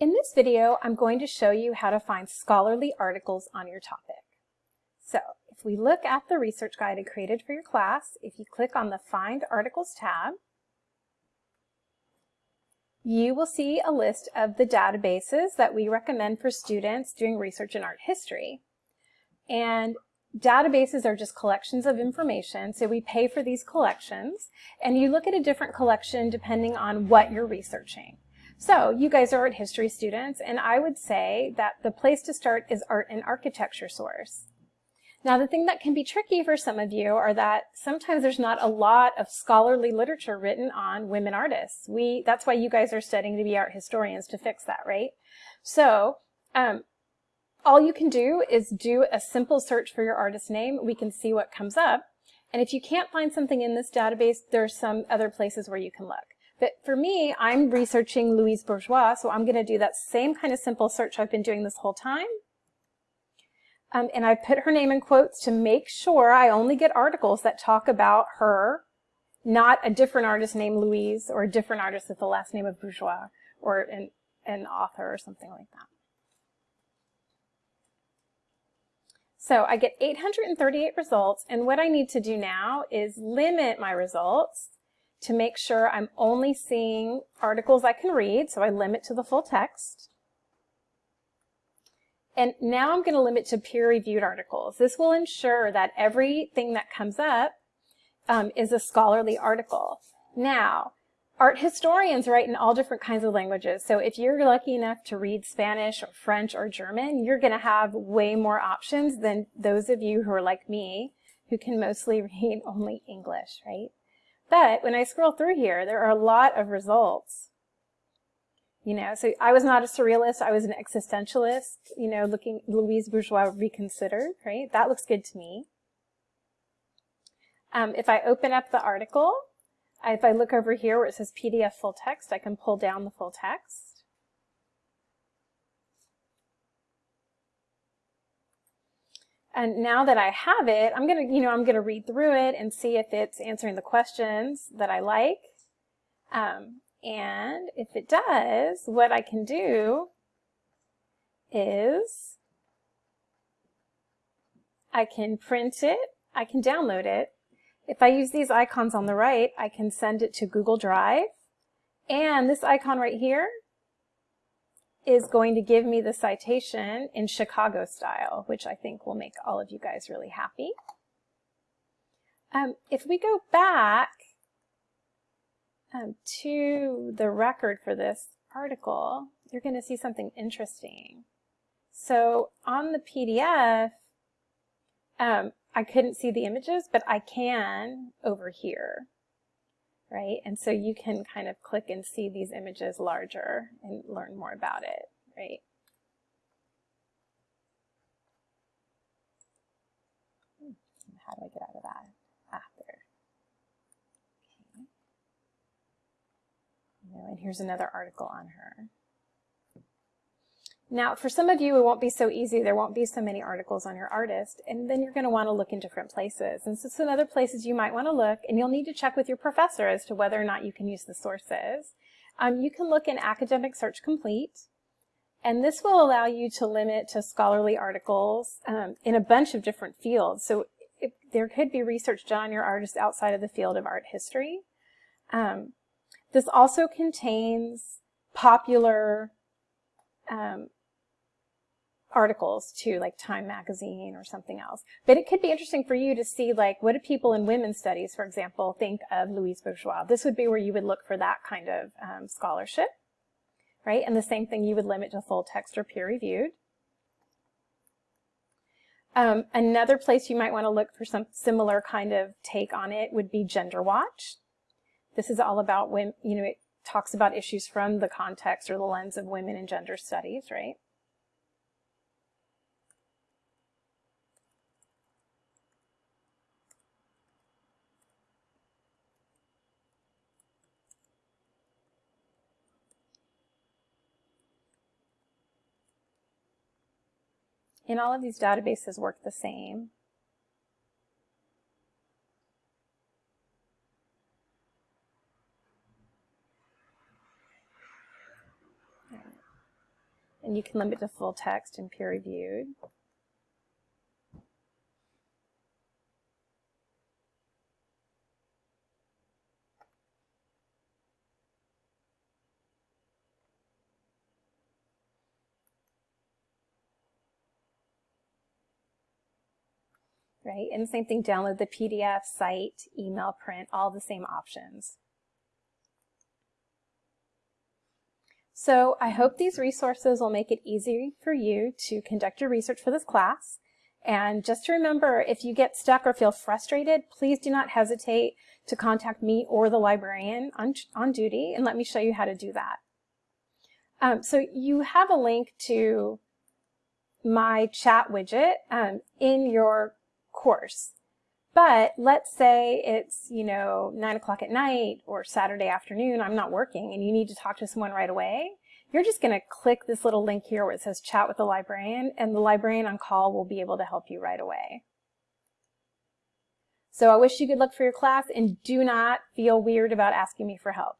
In this video, I'm going to show you how to find scholarly articles on your topic. So if we look at the research guide I created for your class, if you click on the Find Articles tab, you will see a list of the databases that we recommend for students doing research in art history. And databases are just collections of information, so we pay for these collections, and you look at a different collection depending on what you're researching. So you guys are art history students, and I would say that the place to start is art and architecture source. Now the thing that can be tricky for some of you are that sometimes there's not a lot of scholarly literature written on women artists. We That's why you guys are studying to be art historians to fix that, right? So um, all you can do is do a simple search for your artist name. We can see what comes up. And if you can't find something in this database, there are some other places where you can look. But for me, I'm researching Louise Bourgeois, so I'm going to do that same kind of simple search I've been doing this whole time. Um, and I put her name in quotes to make sure I only get articles that talk about her, not a different artist named Louise or a different artist with the last name of Bourgeois or an, an author or something like that. So I get 838 results, and what I need to do now is limit my results to make sure I'm only seeing articles I can read, so I limit to the full text. And now I'm going to limit to peer-reviewed articles. This will ensure that everything that comes up um, is a scholarly article. Now, art historians write in all different kinds of languages. So if you're lucky enough to read Spanish or French or German, you're going to have way more options than those of you who are like me, who can mostly read only English, right? But when I scroll through here, there are a lot of results. You know, so I was not a surrealist, I was an existentialist, you know, looking Louise Bourgeois reconsidered, right? That looks good to me. Um, if I open up the article, if I look over here where it says PDF full text, I can pull down the full text. And now that I have it, I'm going to, you know, I'm going to read through it and see if it's answering the questions that I like. Um, and if it does, what I can do is I can print it, I can download it. If I use these icons on the right, I can send it to Google Drive. And this icon right here is going to give me the citation in Chicago style, which I think will make all of you guys really happy. Um, if we go back um, to the record for this article, you're going to see something interesting. So on the PDF, um, I couldn't see the images, but I can over here right? And so you can kind of click and see these images larger and learn more about it, right? How do I get out of that? After. Okay. and here's another article on her. Now, for some of you, it won't be so easy. There won't be so many articles on your artist, and then you're going to want to look in different places. And so some other places you might want to look, and you'll need to check with your professor as to whether or not you can use the sources. Um, you can look in Academic Search Complete, and this will allow you to limit to scholarly articles um, in a bunch of different fields. So if, there could be research done on your artist outside of the field of art history. Um, this also contains popular um, articles to like Time Magazine or something else. But it could be interesting for you to see, like, what do people in women's studies, for example, think of Louise Bourgeois? This would be where you would look for that kind of um, scholarship, right? And the same thing you would limit to full text or peer-reviewed. Um, another place you might want to look for some similar kind of take on it would be Gender Watch. This is all about when, you know, it talks about issues from the context or the lens of women in gender studies, right? And all of these databases work the same. and you can limit to full text and peer reviewed. Right? And the same thing, download the PDF, cite, email, print, all the same options. So I hope these resources will make it easy for you to conduct your research for this class. And just to remember, if you get stuck or feel frustrated, please do not hesitate to contact me or the librarian on, on duty and let me show you how to do that. Um, so you have a link to my chat widget um, in your course. But let's say it's, you know, nine o'clock at night or Saturday afternoon, I'm not working and you need to talk to someone right away. You're just going to click this little link here where it says chat with the librarian and the librarian on call will be able to help you right away. So I wish you good luck for your class and do not feel weird about asking me for help.